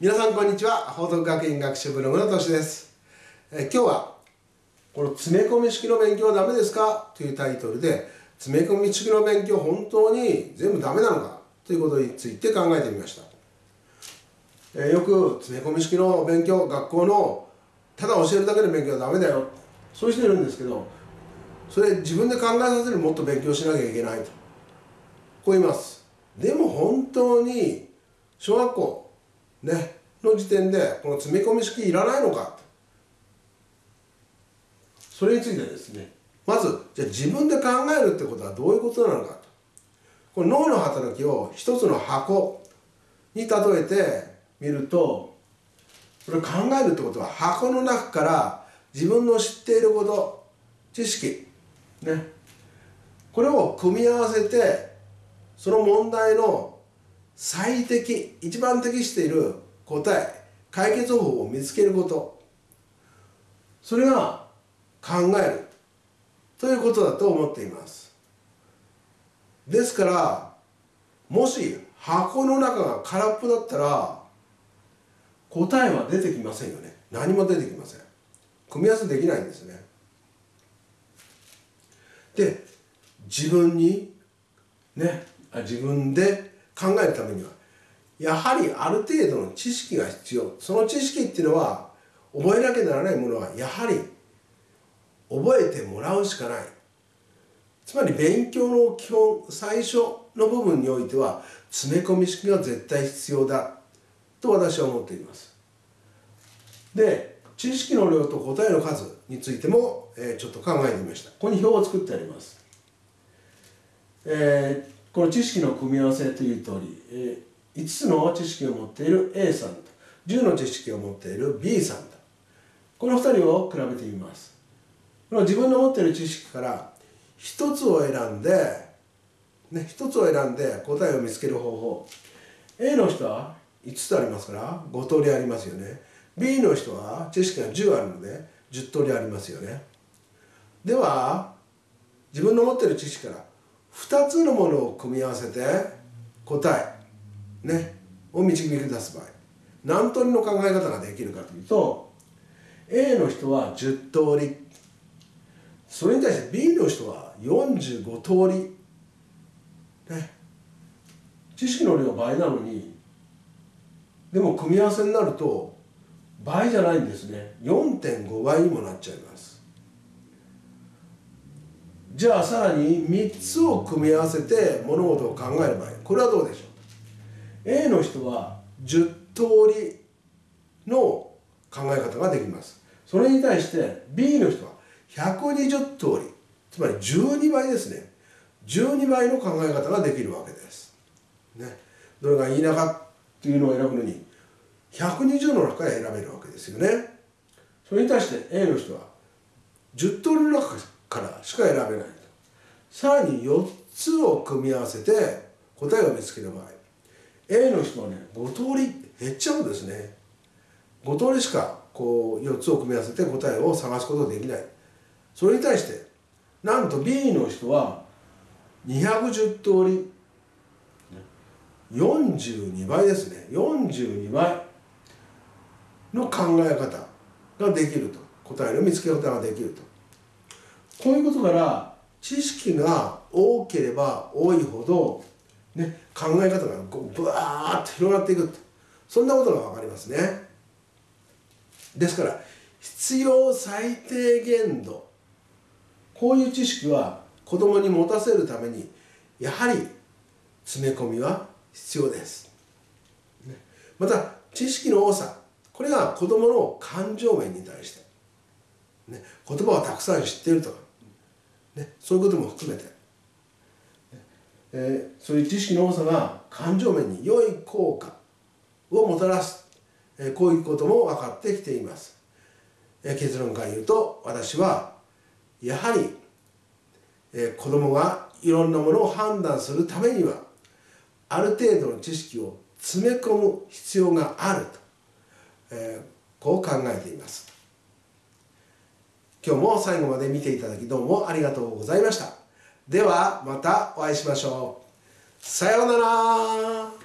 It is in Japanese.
皆さんこんにちは。報徳学院学習ブログのとしです。え今日はこの詰め込み式の勉強はダメですか？というタイトルで詰め込み式の勉強本当に全部ダメなのか？ということについて考えてみました。えよく詰め込み式の勉強学校のただ教えるだけの勉強はダメだよ。そういう人いるんですけどそれ自分で考えさせるもっと勉強しなきゃいけないと。こう言います。でも本当に小学校ね、の時点でこの詰め込み式いらないのか。それについてですねまずじゃあ自分で考えるってことはどういうことなのかと。この脳の働きを一つの箱に例えてみるとこれ考えるってことは箱の中から自分の知っていること知識ねこれを組み合わせてその問題の最適一番適している答え解決方法を見つけること。それが考える。ということだと思っています。ですからもし箱の中が空っぽだったら答えは出てきませんよね。何も出てきません。組み合わせできないんですね。で自分にね自分で考えるためにはやはりある程度の知識が必要。その知識っていうのは覚えなきゃならないものはやはり覚えてもらうしかない。つまり勉強の基本最初の部分においては詰め込み式が絶対必要だ。と私は思っています。で知識の量と答えの数についても、えー、ちょっと考えてみました。ここに表を作ってあります、えーこの知識の組み合わせという通り、えー、5つの知識を持っている A さんと10の知識を持っている B さんとこの2人を比べてみます。この自分の持っている知識から1つを選んで、ね、1つを選んで答えを見つける方法。A の人は5つありますから5通りありますよね。B の人は知識が10あるので10通りありますよね。では自分の持っている知識から2つのものを組み合わせて答えねを導き出す場合。何通りの考え方ができるかというと A の人は10通り。それに対して B の人は45通り。ね。知識の量倍なのにでも組み合わせになると倍じゃないんですね。4.5倍にもなっちゃいます。じゃあさらに3つを組み合わせて物事を考える場合これはどうでしょう？A の人は10通りの考え方ができます。それに対して B の人は120通り。つまり12倍ですね。12倍の考え方ができるわけです、ね、どれがいいなかっていうのを選ぶのに120の中から選べるわけですよね。それに対して A の人は10通りの中からからしか選べないさらに4つを組み合わせて答えを見つける場合。A の人はね5通り減っちゃうんですね。5通りしかこう4つを組み合わせて答えを探すことができない。それに対してなんと B の人は210通り42倍ですね。42倍の考え方ができると。答えの見つけ方ができると。こういうことから知識が多ければ多いほど、ね、考え方がこうブワーッと広がっていくそんなことが分かりますね。ですから必要最低限度こういう知識は子供に持たせるためにやはり詰め込みは必要です、また知識の多さこれが子供の感情面に対して、ね、言葉をたくさん知っているとかね、そういうことも含めて、えー、そういう知識の多さが感情面に良い効果をもたらす、えー、こういうことも分かってきています、えー、結論から言うと私はやはり、えー、子供がいろんなものを判断するためにはある程度の知識を詰め込む必要があると、えー、こう考えています。今日も最後まで見ていただきどうもありがとうございました。ではまたお会いしましょう。さようなら